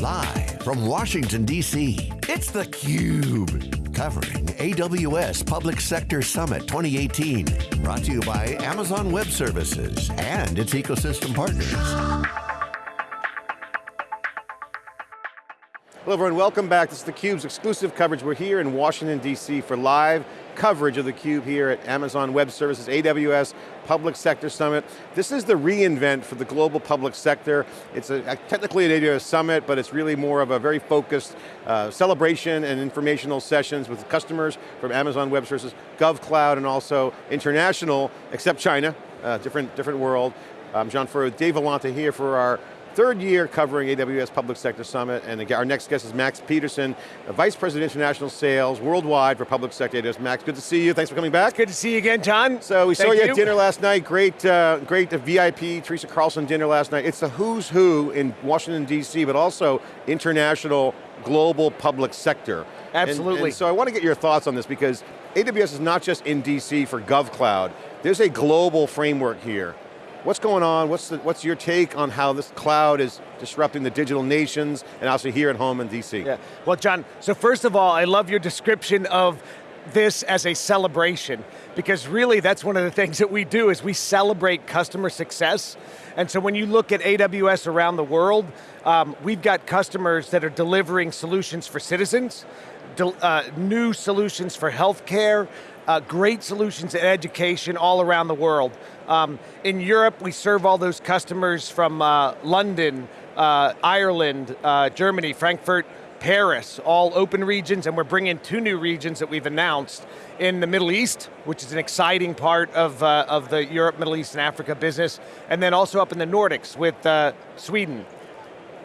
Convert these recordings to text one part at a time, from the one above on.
Live from Washington, D.C., it's theCUBE. Covering AWS Public Sector Summit 2018. Brought to you by Amazon Web Services and its ecosystem partners. Hello everyone, welcome back. This is theCUBE's exclusive coverage. We're here in Washington, D.C. for live coverage of theCUBE here at Amazon Web Services, AWS Public Sector Summit. This is the reInvent for the global public sector. It's a, technically an AWS summit, but it's really more of a very focused uh, celebration and informational sessions with customers from Amazon Web Services, GovCloud, and also international, except China, uh, different, different world. I'm John Furrier, Dave Vellante here for our third year covering AWS Public Sector Summit, and our next guest is Max Peterson, Vice President International Sales worldwide for Public Sector AWS. Max, good to see you, thanks for coming back. Good to see you again, John. So we Thank saw you, you, at dinner last night, great, uh, great VIP, Teresa Carlson dinner last night. It's the who's who in Washington, D.C., but also international, global public sector. Absolutely. And, and so I want to get your thoughts on this because AWS is not just in DC for GovCloud, there's a global framework here. What's going on? What's, the, what's your take on how this cloud is disrupting the digital nations and also here at home in DC? Yeah. Well, John, so first of all, I love your description of this as a celebration because really that's one of the things that we do is we celebrate customer success. And so when you look at AWS around the world, um, we've got customers that are delivering solutions for citizens, uh, new solutions for healthcare, uh, great solutions in education all around the world. Um, in Europe, we serve all those customers from uh, London, uh, Ireland, uh, Germany, Frankfurt, Paris, all open regions, and we're bringing two new regions that we've announced in the Middle East, which is an exciting part of, uh, of the Europe, Middle East, and Africa business, and then also up in the Nordics with uh, Sweden.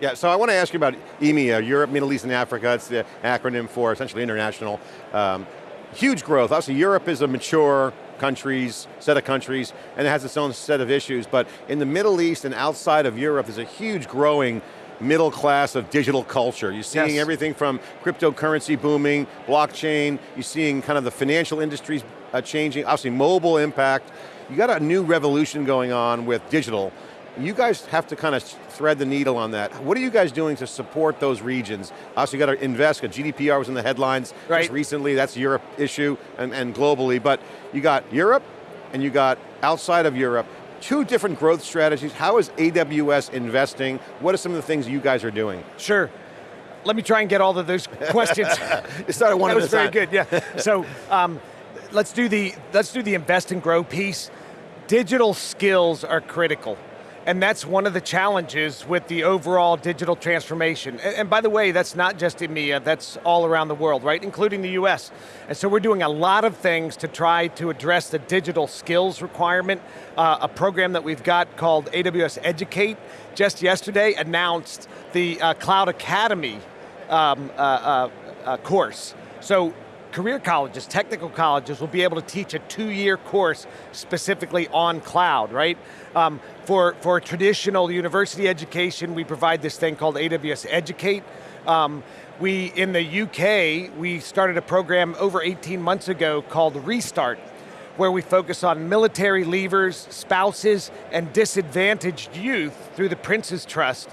Yeah, so I want to ask you about EMEA, Europe, Middle East, and Africa. It's the acronym for essentially international. Um, huge growth. Obviously, Europe is a mature countries, set of countries, and it has its own set of issues, but in the Middle East and outside of Europe, there's a huge growing middle class of digital culture. You're seeing yes. everything from cryptocurrency booming, blockchain, you're seeing kind of the financial industries uh, changing, obviously mobile impact. You got a new revolution going on with digital, you guys have to kind of thread the needle on that. What are you guys doing to support those regions? Obviously you got to invest, GDPR was in the headlines right. just recently, that's Europe issue and, and globally, but you got Europe and you got outside of Europe, two different growth strategies. How is AWS investing? What are some of the things you guys are doing? Sure. Let me try and get all of those questions. it started one that was very good, yeah. so um, let's do the let's do the invest and grow piece. Digital skills are critical. And that's one of the challenges with the overall digital transformation. And, by the way, that's not just EMEA, that's all around the world, right? Including the US. And so we're doing a lot of things to try to address the digital skills requirement. Uh, a program that we've got called AWS Educate, just yesterday announced the uh, Cloud Academy um, uh, uh, uh course. So career colleges, technical colleges will be able to teach a two-year course specifically on cloud, right? Um, for, for traditional university education, we provide this thing called AWS Educate. Um, we, in the UK, we started a program over 18 months ago called Restart, where we focus on military leavers, spouses, and disadvantaged youth through the Prince's Trust.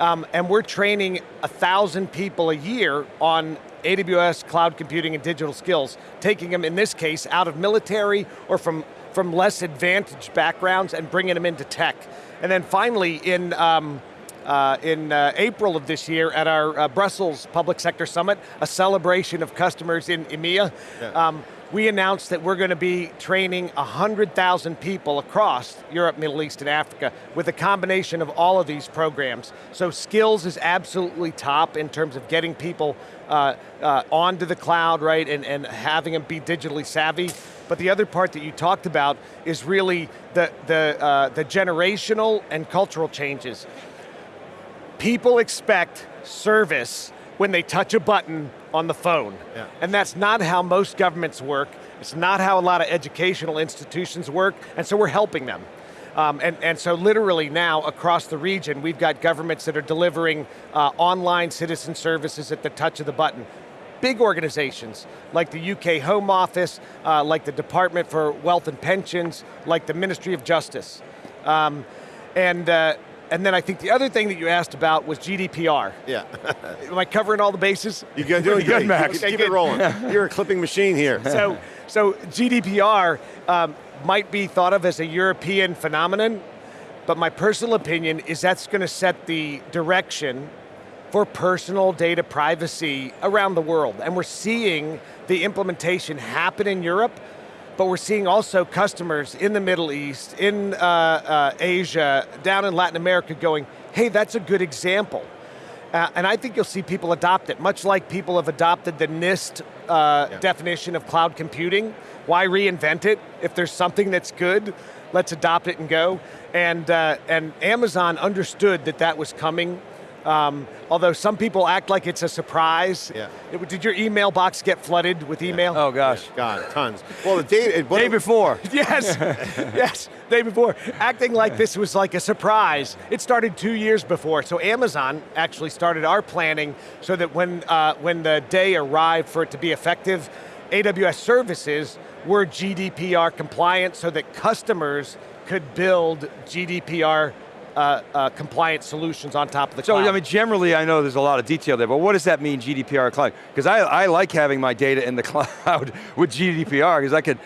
Um, and we're training a thousand people a year on AWS cloud computing and digital skills, taking them, in this case, out of military or from, from less advantaged backgrounds and bringing them into tech. And then finally, in, um, uh, in uh, April of this year at our uh, Brussels Public Sector Summit, a celebration of customers in EMEA. Yeah. Um, we announced that we're going to be training 100,000 people across Europe, Middle East, and Africa with a combination of all of these programs. So skills is absolutely top in terms of getting people uh, uh, onto the cloud, right, and, and having them be digitally savvy. But the other part that you talked about is really the, the, uh, the generational and cultural changes. People expect service when they touch a button on the phone. Yeah. And that's not how most governments work. It's not how a lot of educational institutions work, and so we're helping them. Um, and, and so literally now, across the region, we've got governments that are delivering uh, online citizen services at the touch of the button. Big organizations, like the UK Home Office, uh, like the Department for Wealth and Pensions, like the Ministry of Justice. Um, and uh, and then I think the other thing that you asked about was GDPR. Yeah. Am I covering all the bases? You're doing good, good, Max. Keep it rolling. You're a clipping machine here. So, so GDPR um, might be thought of as a European phenomenon, but my personal opinion is that's going to set the direction for personal data privacy around the world. And we're seeing the implementation happen in Europe, but we're seeing also customers in the Middle East, in uh, uh, Asia, down in Latin America going, hey, that's a good example. Uh, and I think you'll see people adopt it, much like people have adopted the NIST uh, Yeah. definition of cloud computing. Why reinvent it? If there's something that's good, let's adopt it and go. And, uh, and Amazon understood that that was coming. Um, although some people act like it's a surprise. Yeah. It- did your email box get flooded with email? Oh gosh. God, tons. Well, the data. it- what- Day before. Yes, yes, day before. Acting like this was like a surprise. It started two years before, so Amazon actually started our planning so that when, uh, when the day arrived for it to be effective, AWS services were GDPR compliant so that customers could build GDPR uh, uh, compliant solutions on top of the So, cloud. I mean, generally I know there's a lot of detail there, but what does that mean, GDPR cloud? Because I, I like having my data in the cloud with GDPR, because I could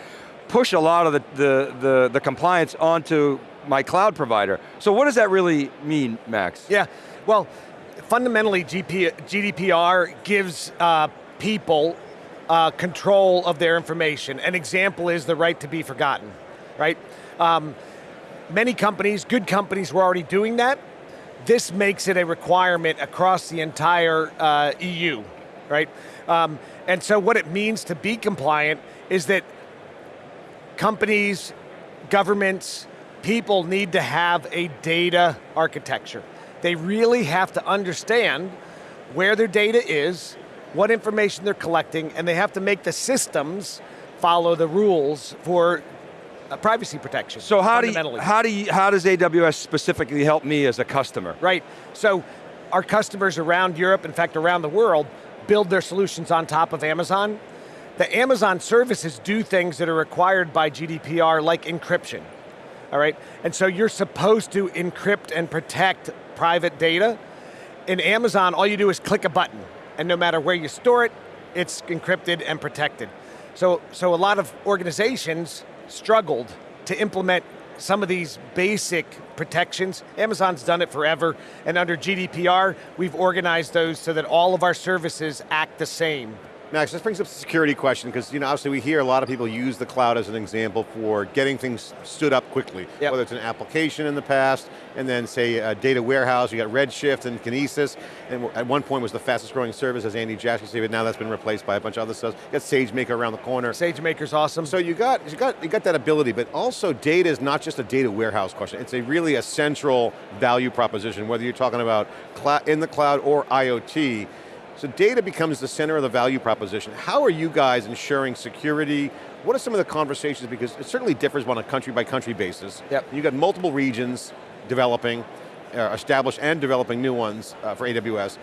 push a lot of the, the, the, the compliance onto my cloud provider. So what does that really mean, Max? Yeah, well, fundamentally GP, GDPR gives uh, people uh, control of their information. An example is the right to be forgotten, right? Um, many companies, good companies were already doing that. This makes it a requirement across the entire uh, EU, right? Um, and so what it means to be compliant is that companies, governments, people need to have a data architecture. They really have to understand where their data is, what information they're collecting, and they have to make the systems follow the rules for uh, privacy protection. So how do you, how do you, how does AWS specifically help me as a customer? Right, so our customers around Europe, in fact around the world, build their solutions on top of Amazon. The Amazon services do things that are required by GDPR like encryption, all right? And so you're supposed to encrypt and protect private data. In Amazon, all you do is click a button, and no matter where you store it, it's encrypted and protected. So, so a lot of organizations struggled to implement some of these basic protections. Amazon's done it forever, and under GDPR, we've organized those so that all of our services act the same. Max, this brings up the security question because you know obviously we hear a lot of people use the cloud as an example for getting things stood up quickly. Yep. Whether it's an application in the past, and then say a data warehouse, you got Redshift and Kinesis, and at one point was the fastest growing service as Andy Jassy said, but now that's been replaced by a bunch of other stuff. You got SageMaker around the corner. SageMaker's awesome. So you got, you got, you got that ability, but also data is not just a data warehouse question. It's a really a central value proposition, whether you're talking about in the cloud or IoT. So data becomes the center of the value proposition. How are you guys ensuring security? What are some of the conversations? Because it certainly differs on a country by country basis. Yep. You've got multiple regions developing, uh, established and developing new ones uh, for AWS.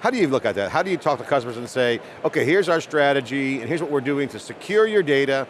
How do you look at that? How do you talk to customers and say, okay, here's our strategy, and here's what we're doing to secure your data,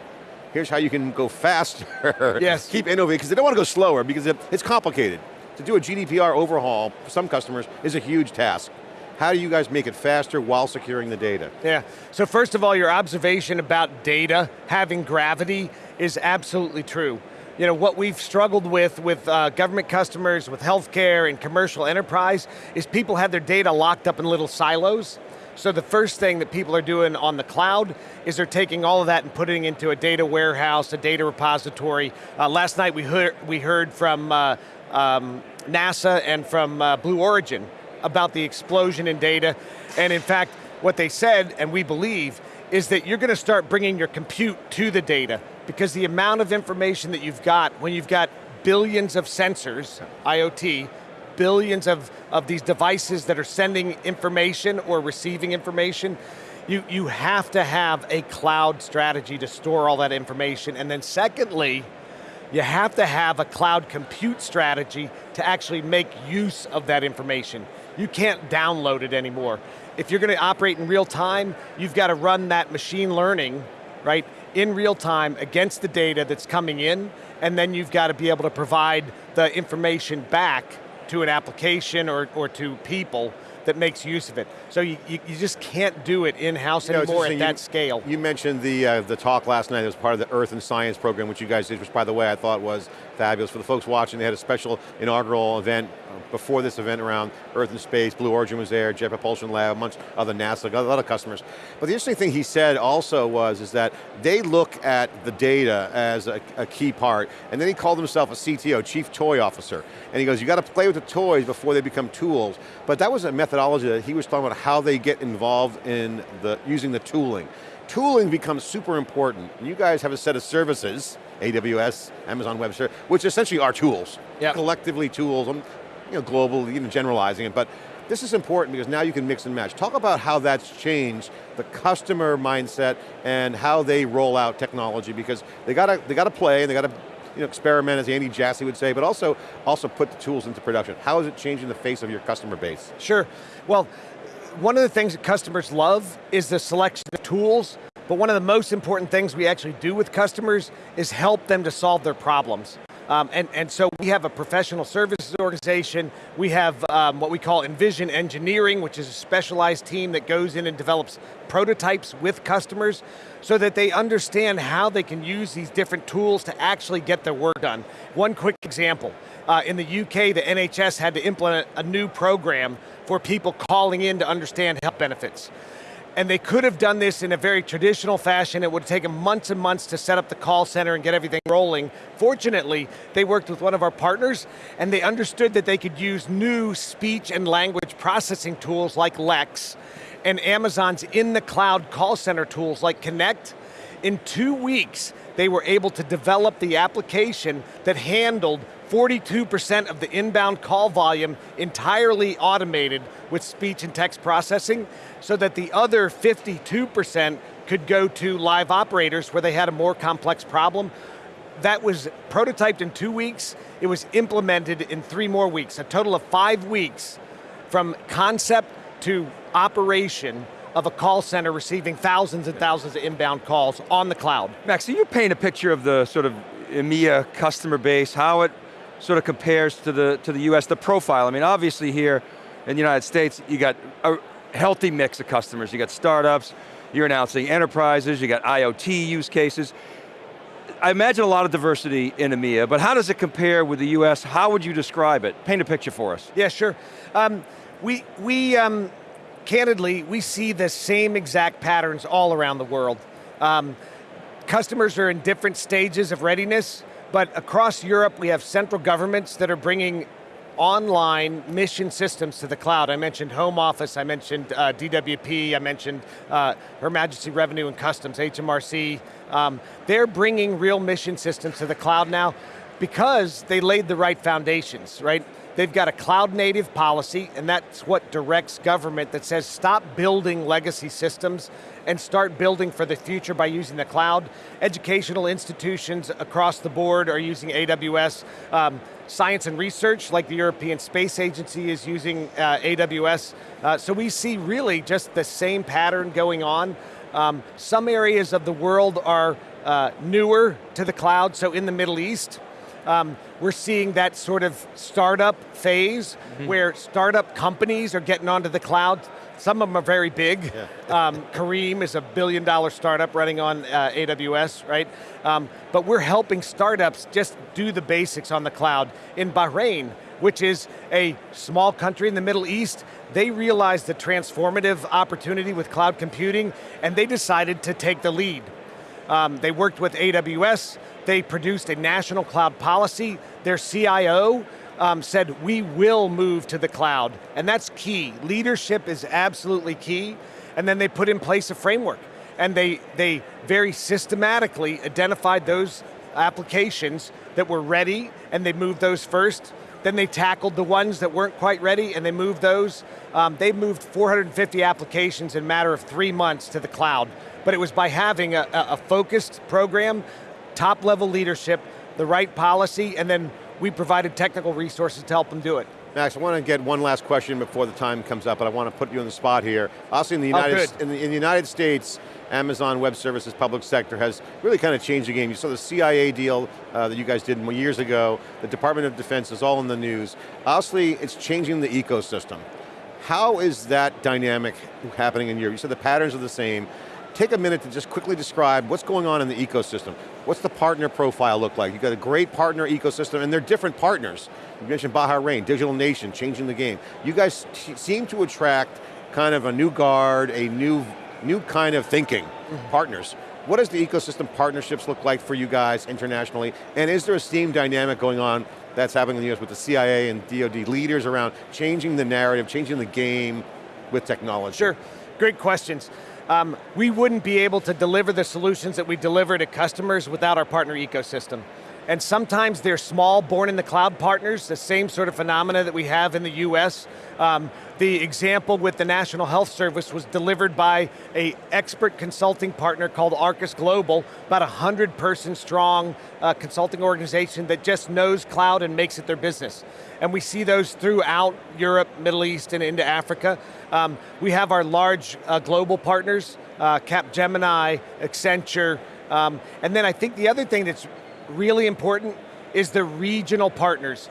here's how you can go faster, Yes. keep innovating, because they don't want to go slower, because it's complicated. To do a GDPR overhaul, for some customers, is a huge task. How do you guys make it faster while securing the data? Yeah, so first of all, your observation about data having gravity is absolutely true. You know, what we've struggled with with uh, government customers, with healthcare and commercial enterprise, is people have their data locked up in little silos. So the first thing that people are doing on the cloud is they're taking all of that and putting into a data warehouse, a data repository. Uh, last night we heard, we heard from uh, um, NASA and from uh, Blue Origin about the explosion in data. And in fact, what they said, and we believe, is that you're going to start bringing your compute to the data because the amount of information that you've got, when you've got billions of sensors, IoT, billions of, of these devices that are sending information or receiving information, you, you have to have a cloud strategy to store all that information. And then secondly, you have to have a cloud compute strategy to actually make use of that information. You can't download it anymore. If you're going to operate in real time, you've got to run that machine learning, right, in real time against the data that's coming in, and then you've got to be able to provide the information back to an application or, or to people that makes use of it. So you, you, you just can't do it in-house You know, anymore at that scale. You mentioned the uh, the talk last night that was part of the Earth and Science program, which you guys did, which by the way I thought was fabulous. For the folks watching, they had a special inaugural event uh, before this event around Earth and Space. Blue Origin was there, Jet Propulsion Lab, amongst other NASA, a lot of customers. But the interesting thing he said also was is that they look at the data as a, a key part, and then he called himself a CTO, Chief Toy Officer. And he goes, you got to play with the toys before they become tools. But that was a methodology that he was talking about how they get involved in the using the tooling. Tooling becomes super important. You guys have a set of services, AWS, Amazon Web Services, which essentially are tools. Yep. Collectively tools, I'm you know, global, even generalizing it, but this is important because now you can mix and match. Talk about how that's changed the customer mindset and how they roll out technology because they got to they got to play and they got to you know, experiment, as Andy Jassy would say, but also also put the tools into production. How is it changing the face of your customer base? Sure. Well, one of the things that customers love is the selection of tools, but one of the most important things we actually do with customers is help them to solve their problems. Um, and, and so we have a professional services organization, we have um, what we call Envision Engineering, which is a specialized team that goes in and develops prototypes with customers so that they understand how they can use these different tools to actually get their work done. One quick example, uh, in the UK, the NHS had to implement a new program for people calling in to understand health benefits. And they could have done this in a very traditional fashion. It would have taken months and months to set up the call center and get everything rolling. Fortunately, they worked with one of our partners and they understood that they could use new speech and language processing tools like Lex and Amazon's in the cloud call center tools like Connect. In two weeks, they were able to develop the application that handled 42% of the inbound call volume entirely automated with speech and text processing, so that the other 52% could go to live operators where they had a more complex problem. That was prototyped in two weeks, it was implemented in three more weeks, a total of five weeks from concept to operation of a call center receiving thousands and thousands of inbound calls on the cloud. Max, can you paint a picture of the sort of EMEA customer base, how it sort of compares to the, to the US, the profile? I mean, obviously here in the United States, you got a healthy mix of customers. You got startups, you're announcing enterprises, you got IoT use cases. I imagine a lot of diversity in EMEA, but how does it compare with the US? How would you describe it? Paint a picture for us. Yeah, sure. Um, we, we um, candidly, we see the same exact patterns all around the world. Um, customers are in different stages of readiness, but across Europe we have central governments that are bringing online mission systems to the cloud. I mentioned Home Office, I mentioned uh, DWP, I mentioned uh, Her Majesty Revenue and Customs, HMRC. Um, they're bringing real mission systems to the cloud now because they laid the right foundations, right? They've got a cloud native policy, and that's what directs government that says stop building legacy systems and start building for the future by using the cloud. Educational institutions across the board are using AWS. Um, science and research, like the European Space Agency is using uh, AWS. Uh, so we see really just the same pattern going on. Um, some areas of the world are uh, newer to the cloud, so in the Middle East, um, we're seeing that sort of startup phase mm -hmm. where startup companies are getting onto the cloud. Some of them are very big. Yeah. um, Careem is a billion dollar startup running on uh, AWS, right? Um, but we're helping startups just do the basics on the cloud. In Bahrain, which is a small country in the Middle East, they realized the transformative opportunity with cloud computing and they decided to take the lead. Um, they worked with AWS, they produced a national cloud policy. Their CIO um, said, we will move to the cloud. And that's key. Leadership is absolutely key. And then they put in place a framework. And they, they very systematically identified those applications that were ready, and they moved those first. Then they tackled the ones that weren't quite ready, and they moved those. Um, they moved 450 applications in a matter of three months to the cloud. But it was by having a, a focused program top level leadership, the right policy, and then we provided technical resources to help them do it. Max, I want to get one last question before the time comes up, but I want to put you on the spot here. Also in the Oh, United, good. in the, in the United States, Amazon Web Services public sector has really kind of changed the game. You saw the CIA deal uh, that you guys did years ago. The Department of Defense is all in the news. Obviously, it's changing the ecosystem. How is that dynamic happening in Europe? You said the patterns are the same. Take a minute to just quickly describe what's going on in the ecosystem. What's the partner profile look like? You've got a great partner ecosystem and they're different partners. You mentioned Bahrain, Digital Nation, changing the game. You guys seem to attract kind of a new guard, a new, new kind of thinking, mm-hmm. partners. What does the ecosystem partnerships look like for you guys internationally? And is there a steam dynamic going on that's happening in the US with the CIA and DoD leaders around changing the narrative, changing the game with technology? Sure, great questions. Um, we wouldn't be able to deliver the solutions that we deliver to customers without our partner ecosystem. And sometimes they're small, born in the cloud partners, the same sort of phenomena that we have in the US. Um, the example with the National Health Service was delivered by a expert consulting partner called Arcus Global, about a 100 person strong uh, consulting organization that just knows cloud and makes it their business. And we see those throughout Europe, Middle East, and into Africa. Um, we have our large uh, global partners, uh, Capgemini, Accenture, um, and then I think the other thing that's really important is the regional partners.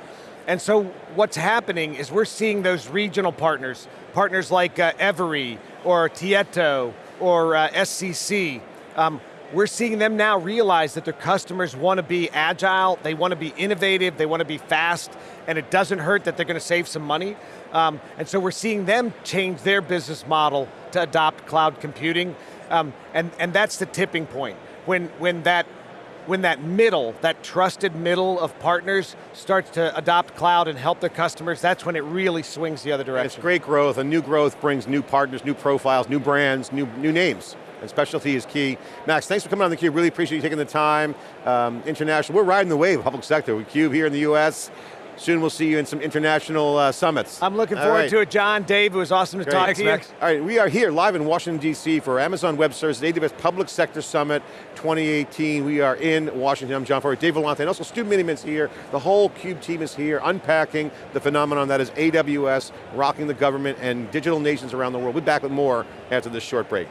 And so what's happening is we're seeing those regional partners, partners like uh, Evry, or Tieto, or uh, SCC, um, we're seeing them now realize that their customers want to be agile, they want to be innovative, they want to be fast, and it doesn't hurt that they're going to save some money. Um, and so we're seeing them change their business model to adopt cloud computing, um, and, and that's the tipping point. When, when that when that middle, that trusted middle of partners starts to adopt cloud and help their customers, that's when it really swings the other And direction. it's great growth, and new growth brings new partners, new profiles, new brands, new, new names. And specialty is key. Max, thanks for coming on theCUBE. Really appreciate you taking the time. Um, international, we're riding the wave of public sector. We CUBE here in the US. Soon we'll see you in some international uh, summits. I'm looking All forward right. to it, John, Dave, it was awesome to Great. talk Thanks, to you. Max. All right, we are here live in Washington, D.C. for Amazon Web Services, AWS Public Sector Summit 2018. We are in Washington. I'm John Furrier, Dave Vellante, and also Stu Miniman's here. The whole CUBE team is here, unpacking the phenomenon that is AWS, rocking the government and digital nations around the world. We'll be back with more after this short break.